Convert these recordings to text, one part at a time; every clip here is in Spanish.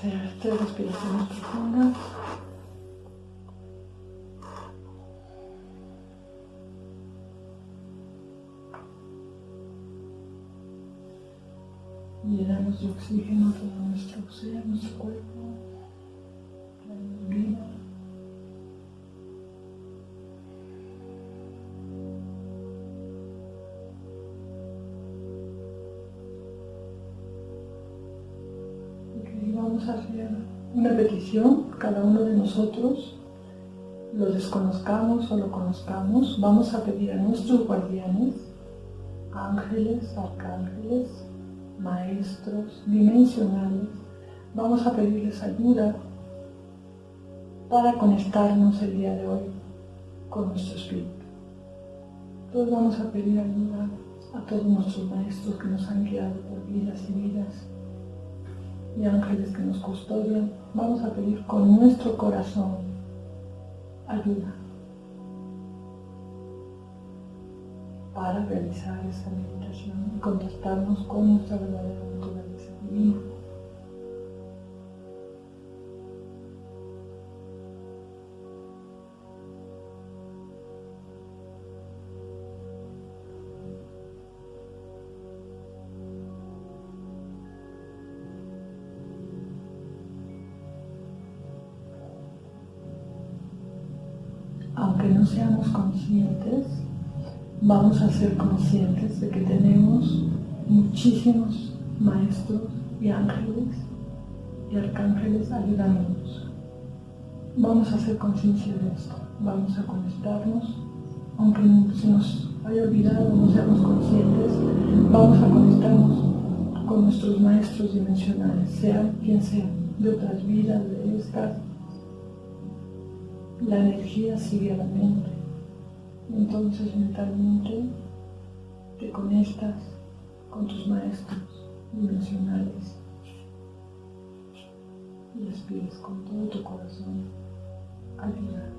Hacer tres respiraciones profundas. Llenamos de oxígeno todo nuestro ser, nuestro cuerpo, vamos hacer una petición, cada uno de nosotros, lo desconozcamos o lo conozcamos, vamos a pedir a nuestros guardianes, ángeles, arcángeles, maestros dimensionales, vamos a pedirles ayuda para conectarnos el día de hoy con nuestro espíritu. Todos vamos a pedir ayuda a todos nuestros maestros que nos han guiado por vidas y vidas y ángeles que nos custodian, vamos a pedir con nuestro corazón ayuda para realizar esa meditación y contactarnos con nuestra verdadera naturaleza divina. Aunque no seamos conscientes, vamos a ser conscientes de que tenemos muchísimos maestros y ángeles y arcángeles ayudándonos. Vamos a hacer conciencia de esto, vamos a conectarnos, aunque se nos haya olvidado, no seamos conscientes, vamos a conectarnos con nuestros maestros dimensionales, sean quien sea, de otras vidas, de estas, la energía sigue a la mente. Entonces mentalmente te conectas con tus maestros dimensionales y les pides con todo tu corazón ayuda.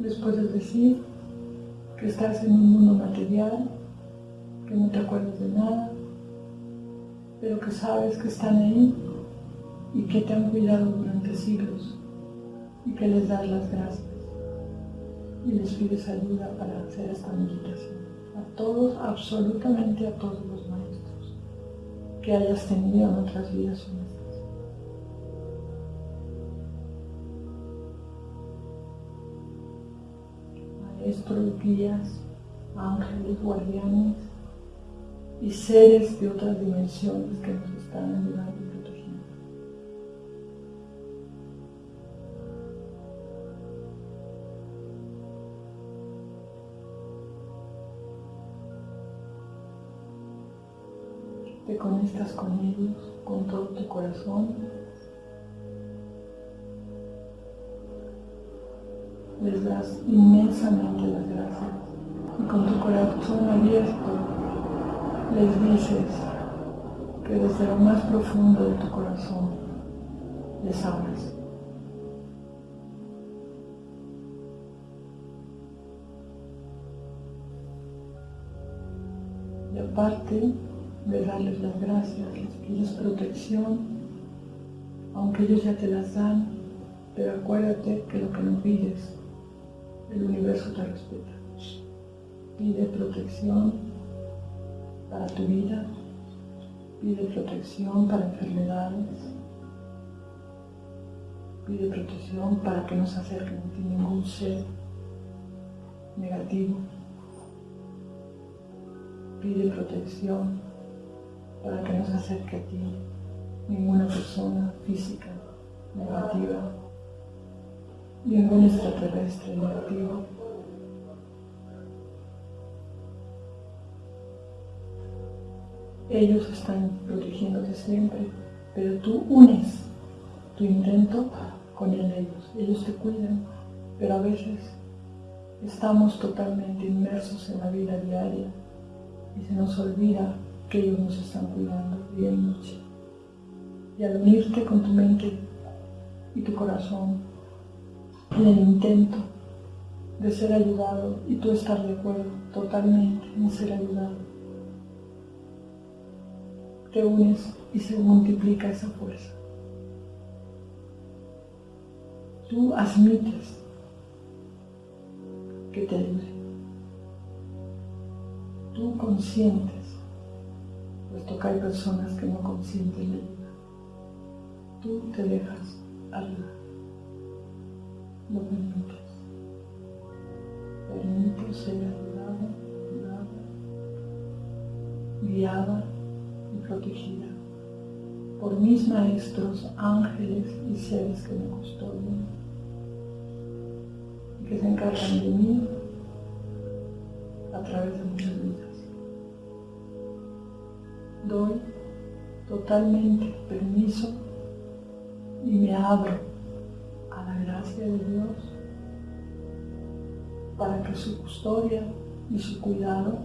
Les puedes decir que estás en un mundo material, que no te acuerdas de nada, pero que sabes que están ahí y que te han cuidado durante siglos y que les das las gracias y les pides ayuda para hacer esta meditación. A todos, absolutamente a todos los maestros que hayas tenido en otras vidas. Maestros, guías, ángeles, guardianes y seres de otras dimensiones que nos están ayudando conectas con ellos con todo tu corazón. Les das inmensamente las gracias y con tu corazón abierto les dices que desde lo más profundo de tu corazón les amas. Y aparte, de darles las gracias, les pides protección, aunque ellos ya te las dan, pero acuérdate que lo que no pides, el universo te respeta. Pide protección para tu vida, pide protección para enfermedades, pide protección para que no se acerque a ti ningún ser negativo, pide protección para que no se acerque a ti ninguna persona física negativa, ningún extraterrestre negativo. Ellos están protegiéndote siempre, pero tú unes tu intento con el de ellos. Ellos te cuidan, pero a veces estamos totalmente inmersos en la vida diaria y se nos olvida que ellos nos están cuidando día y noche. Y al unirte con tu mente y tu corazón en el intento de ser ayudado y tú estar de acuerdo totalmente en ser ayudado, te unes y se multiplica esa fuerza. Tú admites que te ayude. Tú consientes, puesto que hay personas que no consienten. Tú te dejas ayudar. Lo permites. Permite ser ayudado, ayudada, guiada y protegida por mis maestros, ángeles y seres que me custodian y que se encargan de mí a través Doy totalmente permiso y me abro a la gracia de Dios para que su custodia y su cuidado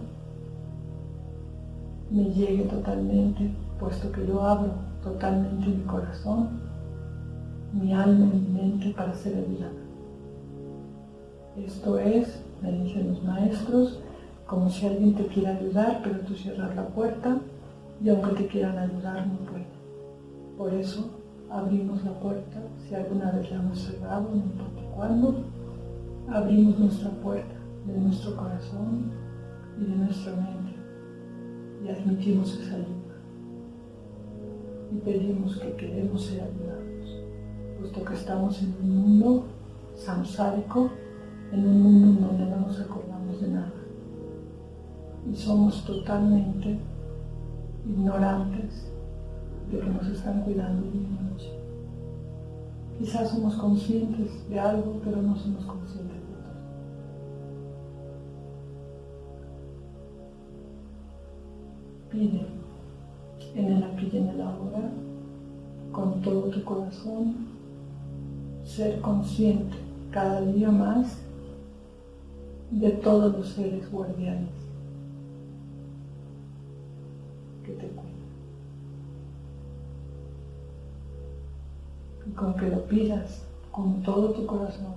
me llegue totalmente, puesto que yo abro totalmente mi corazón, mi alma y mi mente para ser ayudada. Esto es, me dicen los maestros, como si alguien te quiera ayudar, pero tú cierras la puerta y aunque te quieran ayudar no pueden. Por eso abrimos la puerta, si alguna vez la hemos cerrado, no importa cuándo, abrimos nuestra puerta de nuestro corazón y de nuestra mente y admitimos esa ayuda. Y pedimos que queremos ser ayudados, puesto que estamos en un mundo samsárico, en un mundo donde no nos acordamos de nada. Y somos totalmente ignorantes de que nos están cuidando día y noche. Quizás somos conscientes de algo, pero no somos conscientes de todo. Pide en el aquí y en el ahora, con todo tu corazón, ser consciente cada día más de todos los seres guardianes Y con que lo pidas con todo tu corazón,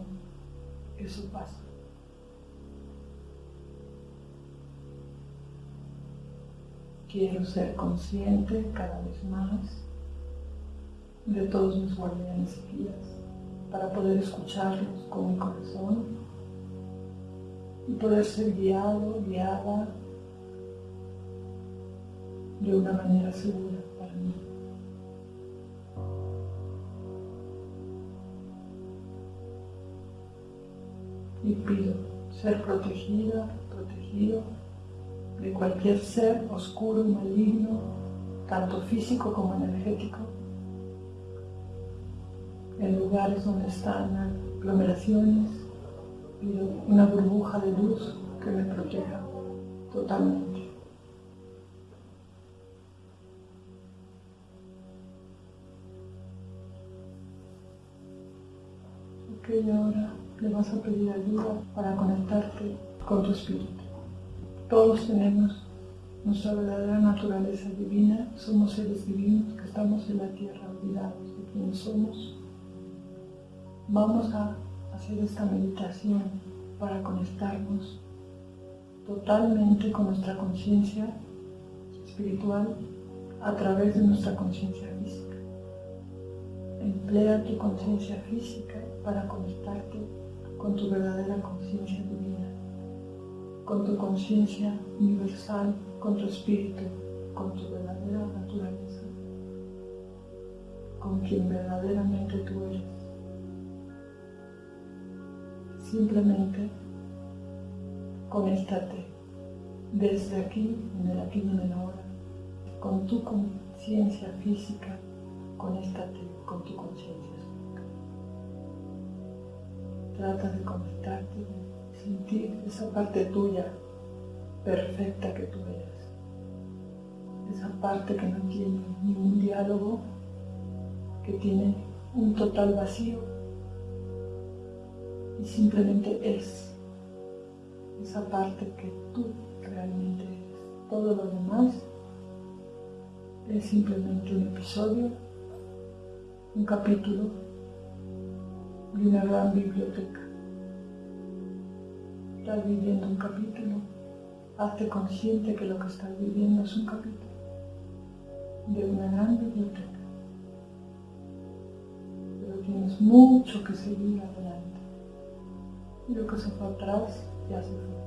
eso pasa. Quiero ser consciente cada vez más de todos mis guardianes y guías para poder escucharlos con mi corazón y poder ser guiado, guiada de una manera segura Y pido ser protegida, protegido de cualquier ser oscuro maligno, tanto físico como energético, en lugares donde están aglomeraciones y una burbuja de luz que me proteja totalmente. Ok, ahora le vas a pedir ayuda para conectarte con tu espíritu. Todos tenemos nuestra verdadera naturaleza divina, somos seres divinos que estamos en la tierra olvidados de quiénes somos. Vamos a hacer esta meditación para conectarnos totalmente con nuestra conciencia espiritual a través de nuestra conciencia física. Emplea tu conciencia física para conectarte con tu verdadera conciencia divina con tu conciencia universal, con tu espíritu, con tu verdadera naturaleza, con quien verdaderamente tú eres. Simplemente conéctate desde aquí, en el aquí y en el ahora, con tu conciencia física, conéctate con tu conciencia. Trata de conectarte sentir esa parte tuya perfecta que tú eres. Esa parte que no tiene ningún diálogo, que tiene un total vacío y simplemente es esa parte que tú realmente eres. Todo lo demás es simplemente un episodio, un capítulo de una gran biblioteca estás viviendo un capítulo, hazte consciente que lo que estás viviendo es un capítulo de una gran biblioteca. Pero tienes mucho que seguir adelante. Y lo que se fue atrás ya se fue.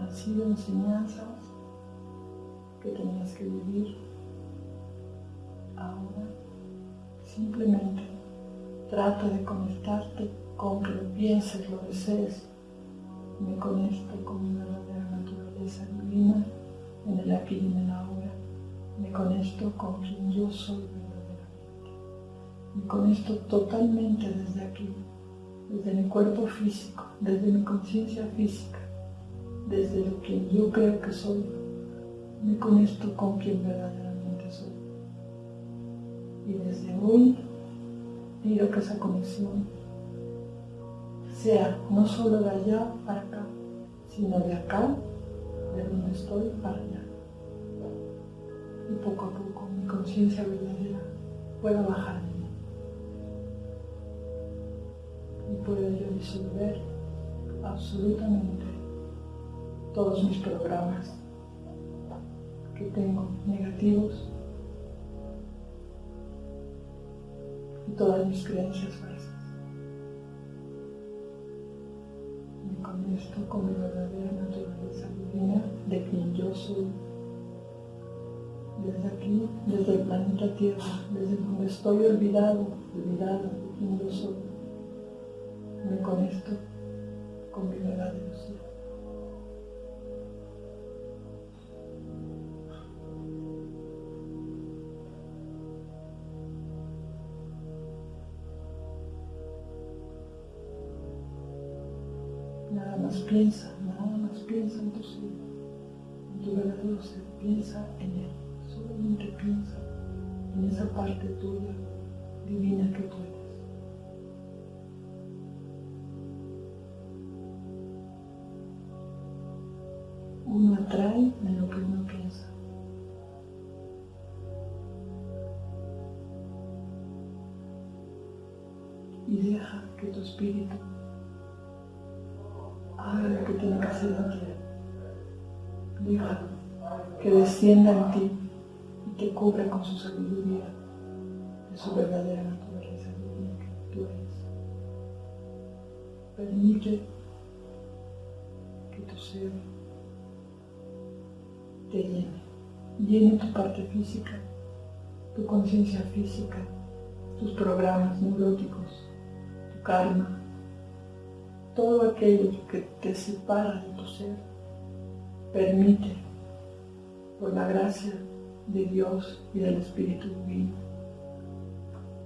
Han sido enseñanzas que tenías que vivir. Ahora simplemente trata de conectarte con que lo pienses, lo desees. Me conecto con mi verdadera naturaleza divina en el aquí y en el ahora. Me conecto con quien yo soy verdaderamente. Me conecto totalmente desde aquí, desde mi cuerpo físico, desde mi conciencia física, desde lo que yo creo que soy. Me conecto con quien verdaderamente. Y desde hoy pido que esa conexión sea no solo de allá para acá, sino de acá, de donde estoy, para allá. Y poco a poco mi conciencia verdadera pueda bajar de mí. Y pueda yo disolver absolutamente todos mis programas que tengo negativos y todas mis creencias falsas. Me conecto con mi verdadera naturaleza divina de quien yo soy. Desde aquí, desde el planeta Tierra, desde donde estoy olvidado, olvidado de quien yo soy, me conecto con mi verdadero ser. Piensa, nada más piensa en tu ser, en tu verdadero ser, piensa en él, solamente piensa en esa parte tuya divina que tú eres. Uno atrae en lo que uno piensa. Y deja que tu espíritu descienda en ti y te cubra con su sabiduría de su verdadera naturaleza divina que tú eres. Permite que tu ser te llene, llene tu parte física, tu conciencia física, tus programas neuróticos, tu karma, todo aquello que te separa de tu ser, permite, por la gracia de Dios y del Espíritu Divino,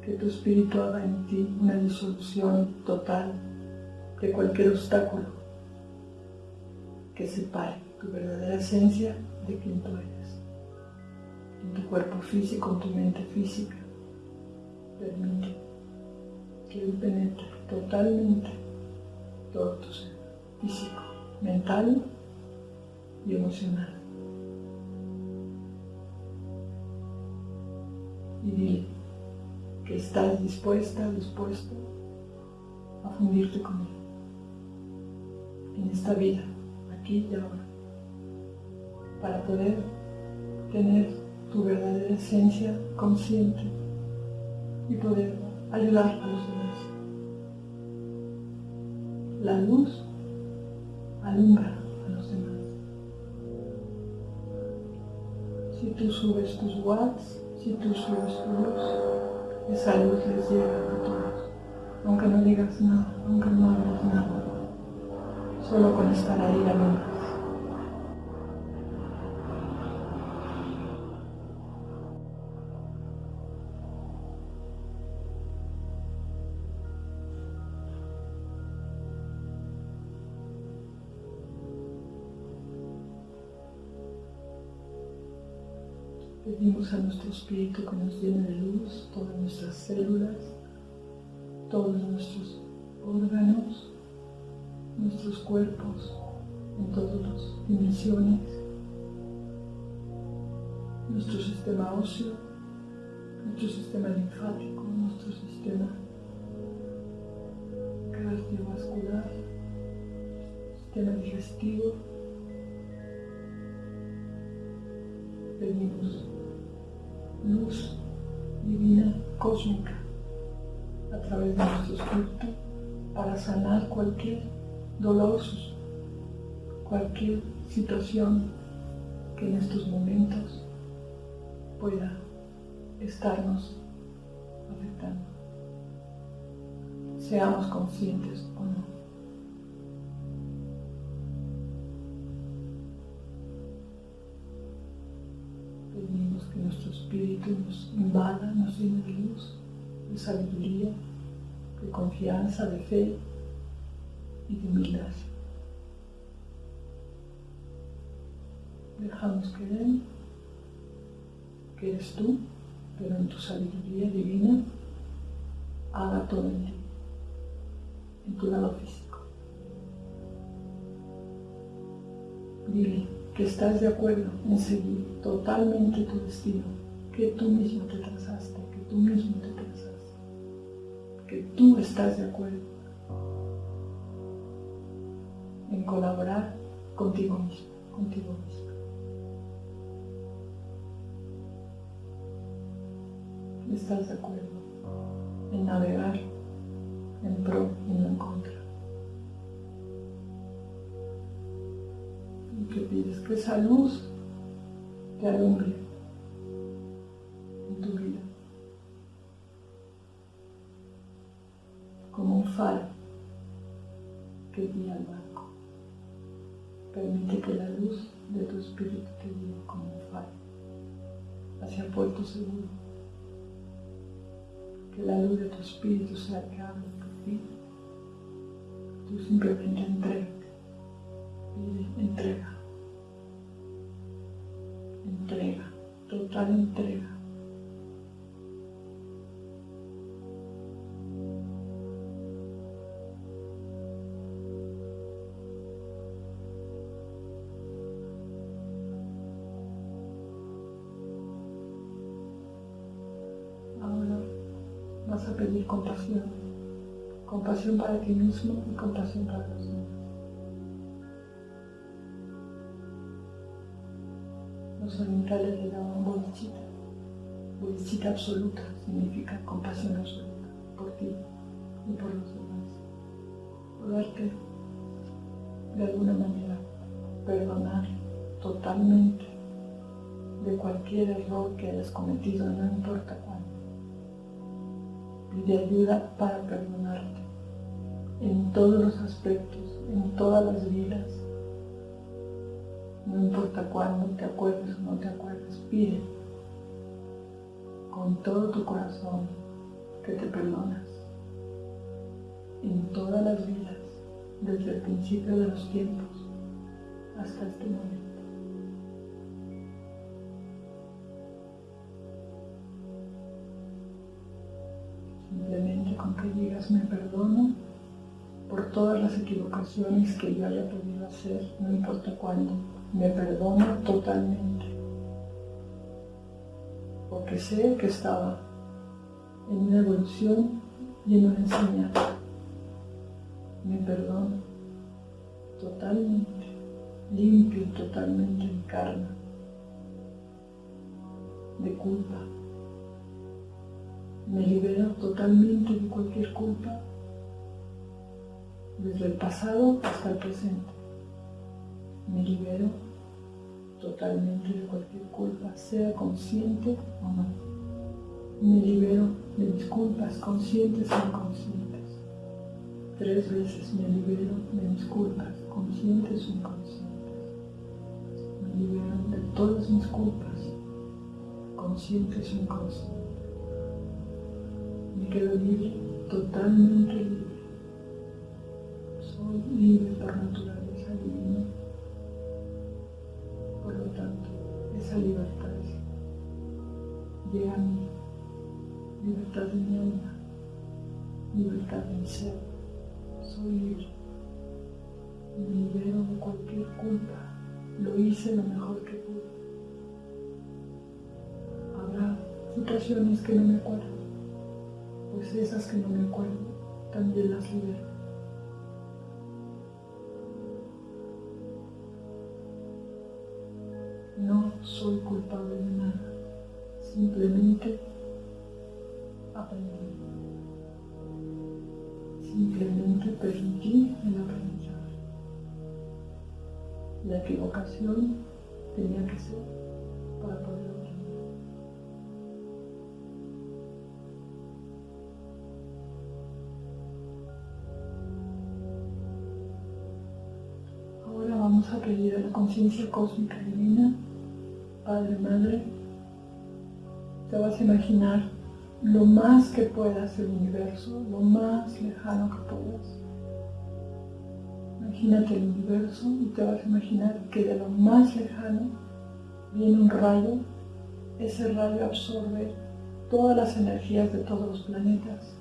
que tu Espíritu haga en ti una disolución total de cualquier obstáculo que separe tu verdadera esencia de quien tú eres. En tu cuerpo físico, en tu mente física, permite que Él penetre totalmente todo tu ser físico, mental y emocional. Y dile que estás dispuesta, dispuesto a fundirte con él en esta vida, aquí y ahora, para poder tener tu verdadera esencia consciente y poder ayudar a los demás. La luz alumbra a los demás. Si tú subes tus watts, si tú subes tu luz, esa luz les llega a todos, aunque no digas nada, aunque no hagas nada, solo con estar ahí alumbra. Pedimos a nuestro espíritu que nos llene de luz todas nuestras células, todos nuestros órganos, nuestros cuerpos, en todas las dimensiones, nuestro sistema óseo, nuestro sistema linfático, nuestro sistema cardiovascular, sistema digestivo. Cósmica a través de nuestro espíritu para sanar cualquier dolor, cualquier situación que en estos momentos pueda estarnos afectando. Seamos conscientes que nuestro espíritu nos invada, nos llene de luz, de sabiduría, de confianza, de fe y de humildad. Dejamos que Él, que eres tú, pero en tu sabiduría divina, haga todo en ti, en tu lado físico. Dile que estás de acuerdo en seguir totalmente tu destino, que tú mismo te trazaste, que tú mismo te trazaste, que tú estás de acuerdo en colaborar contigo mismo, contigo mismo. estás de acuerdo en navegar Y que que esa luz te alumbre en tu vida como un faro que guía al barco. Permite que la luz de tu espíritu te guíe como un faro hacia puerto seguro que la luz de tu espíritu se acabe por ti. Tú simplemente entrega, entrega, total entrega. a pedir compasión, compasión para ti mismo y compasión para los demás. Los orientales le daban bodhicitta. Bodhicitta absoluta significa compasión absoluta por ti y por los demás. Poderte de alguna manera perdonar totalmente de cualquier error que hayas cometido, no importa cuándo de ayuda para perdonarte en todos los aspectos, en todas las vidas. No importa cuándo te acuerdes o no te acuerdes, pide con todo tu corazón que te perdonas en todas las vidas, desde el principio de los tiempos hasta este momento. Simplemente con que digas me perdono por todas las equivocaciones que yo haya podido hacer, no importa cuándo, me perdono totalmente. Porque sé que estaba en una evolución y en una enseñanza. Me perdono totalmente, limpio totalmente mi karma de culpa, me libero totalmente de cualquier culpa, desde el pasado hasta el presente. Me libero totalmente de cualquier culpa, sea consciente o no. Me libero de mis culpas conscientes o inconscientes. Tres veces me libero de mis culpas conscientes o inconscientes. Me libero de todas mis culpas conscientes o inconscientes me quedo libre, totalmente libre. Mi ser. Soy libre. Me libero de cualquier culpa. Lo hice lo mejor que pude. Habrá situaciones que no me acuerdo pues esas que no me acuerdo, también las libero. No soy culpable de nada, simplemente aprendí. Simplemente permití el aprendizaje. La equivocación tenía que ser para poder aprender. Ahora vamos a pedir a la conciencia cósmica divina, Padre, Madre, te vas a imaginar lo más que puedas el universo, lo más lejano que puedas. Imagínate el universo y te vas a imaginar que de lo más lejano viene un rayo. Ese rayo absorbe todas las energías de todos los planetas,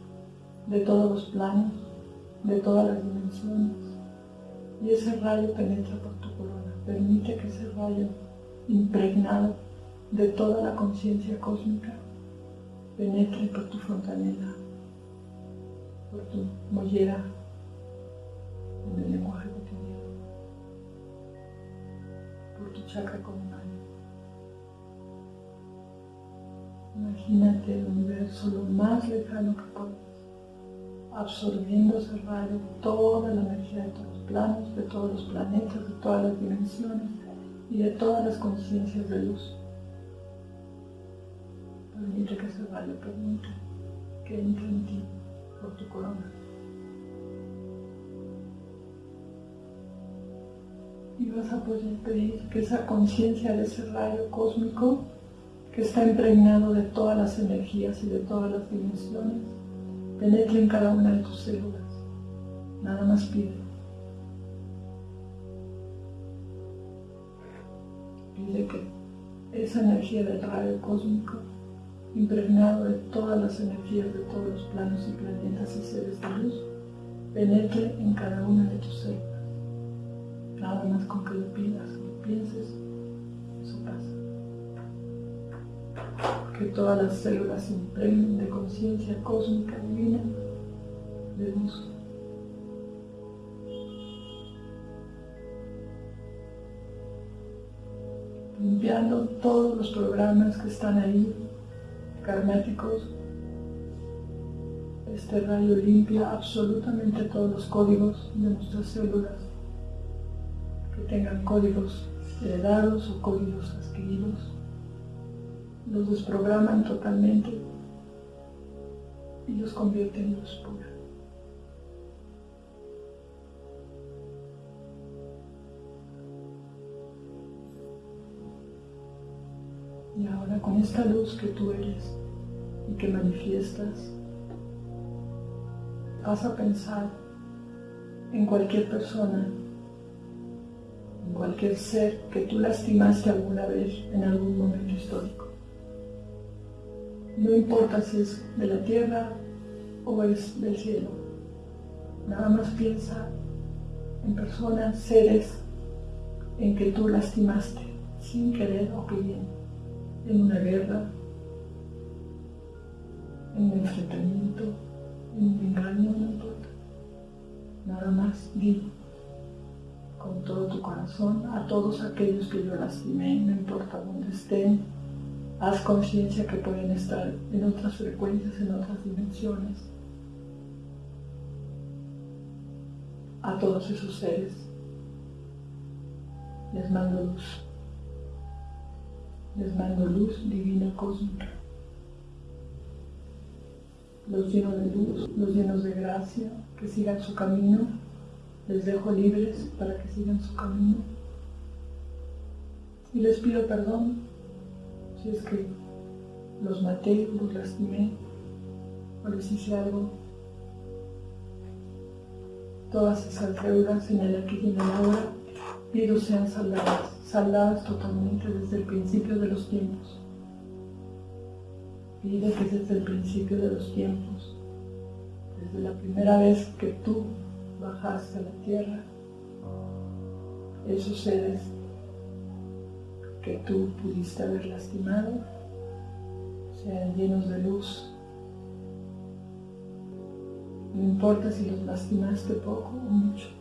de todos los planos, de todas las dimensiones. Y ese rayo penetra por tu corona. Permite que ese rayo impregnado de toda la conciencia cósmica penetre por tu fontanela, por tu mollera en el lenguaje cotidiano, por tu chakra comunal. Imagínate el universo lo más lejano que puedas, absorbiendo ese rayo toda la energía de todos los planos, de todos los planetas, de todas las dimensiones y de todas las conciencias de luz. Permite que ese rayo permite que entre en ti por tu corona. Y vas a poder pedir que esa conciencia de ese rayo cósmico que está impregnado de todas las energías y de todas las dimensiones, penetre en cada una de tus células. Nada más pide. Pide que esa energía del rayo cósmico impregnado de todas las energías de todos los planos y planetas y seres de luz, penetre en cada una de tus células. Nada más con que lo pidas, lo pienses, eso pasa. Que todas las células se impregnen de conciencia cósmica divina, de luz. limpiando todos los programas que están ahí karmáticos, este rayo limpia absolutamente todos los códigos de nuestras células que tengan códigos heredados o códigos adquiridos. Los desprograman totalmente y los convierten en luz pura. Con esta luz que tú eres y que manifiestas, vas a pensar en cualquier persona, en cualquier ser que tú lastimaste alguna vez en algún momento histórico. No importa si es de la tierra o es del cielo. Nada más piensa en personas, seres en que tú lastimaste sin querer o queriendo en una guerra, en un enfrentamiento, en un engaño, no importa. Nada más di con todo tu corazón a todos aquellos que yo lastimé, no importa dónde estén, haz conciencia que pueden estar en otras frecuencias, en otras dimensiones. A todos esos seres les mando luz les mando luz divina cósmica. Los lleno de luz, los llenos de gracia, que sigan su camino. Les dejo libres para que sigan su camino. Y les pido perdón si es que los maté, los lastimé o les hice algo. Todas esas deudas en el aquí y en el ahora pido sean saldadas saldadas totalmente desde el principio de los tiempos. Pide que desde el principio de los tiempos, desde la primera vez que tú bajaste a la tierra, esos seres que tú pudiste haber lastimado sean llenos de luz. No importa si los lastimaste poco o mucho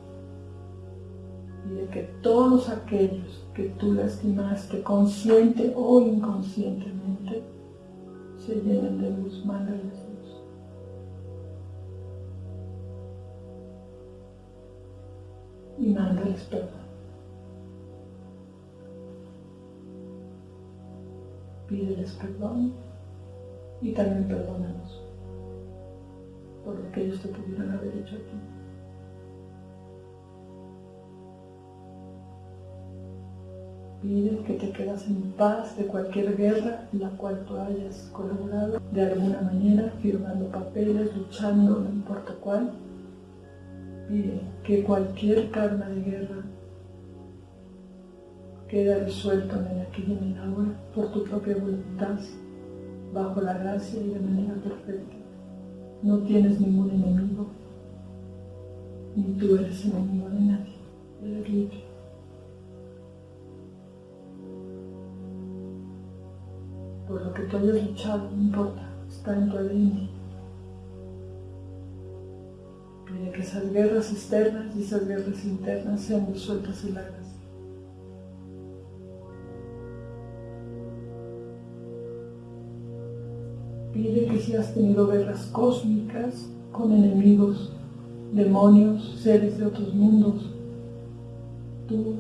y de que todos aquellos que tú lastimaste consciente o inconscientemente se llenen de luz, mándales luz. Y mándales perdón. Pídeles perdón y también perdónanos por lo que ellos te pudieron haber hecho a ti. Pide que te quedas en paz de cualquier guerra en la cual tú hayas colaborado de alguna manera, firmando papeles, luchando, no importa cuál. Pide que cualquier karma de guerra quede resuelto en el aquí y en el ahora por tu propia voluntad, bajo la gracia y de manera perfecta. No tienes ningún enemigo, ni tú eres enemigo de nadie. Libre. Por lo que tú hayas luchado, no importa, está en tu ADN. Pide que esas guerras externas y esas guerras internas sean resueltas y largas. Pide que si has tenido guerras cósmicas con enemigos, demonios, seres de otros mundos, tú,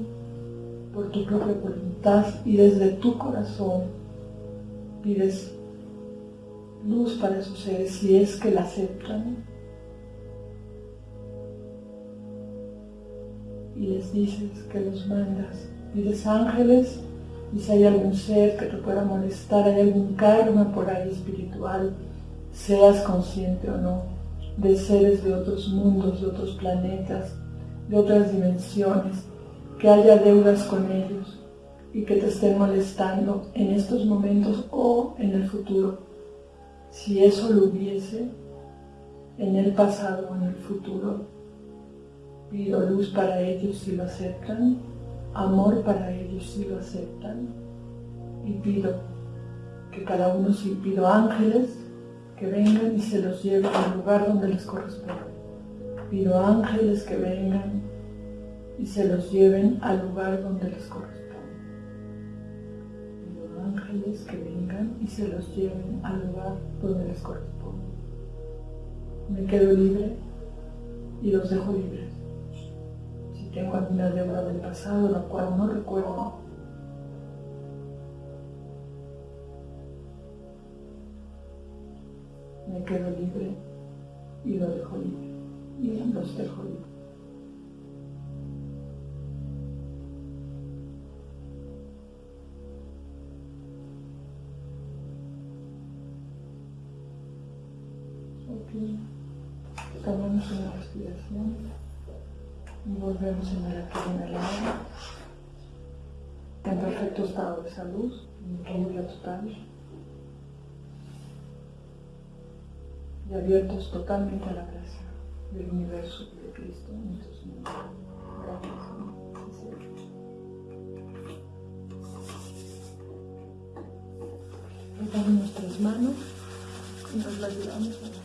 por tu propia voluntad y desde tu corazón, pides luz para esos seres si es que la aceptan y les dices que los mandas. Pides ángeles y si hay algún ser que te pueda molestar, hay algún karma por ahí espiritual, seas consciente o no, de seres de otros mundos, de otros planetas, de otras dimensiones, que haya deudas con ellos y que te estén molestando en estos momentos o en el futuro. Si eso lo hubiese en el pasado o en el futuro, pido luz para ellos si lo aceptan, amor para ellos si lo aceptan y pido que cada uno, si pido ángeles, que vengan y se los lleven al lugar donde les corresponde. Pido ángeles que vengan y se los lleven al lugar donde les corresponde que vengan y se los lleven al lugar donde les corresponde. Me quedo libre y los dejo libres. Si tengo alguna deuda del pasado, la cual no recuerdo, me quedo libre y los dejo libre. Y los dejo libres. Respiración y volvemos en el aquí en el en perfecto estado de salud, en equilibrio total y abiertos totalmente a la gracia del universo y de Cristo en nuestros mundos. Gracias. Damos nuestras manos y nos las llevamos a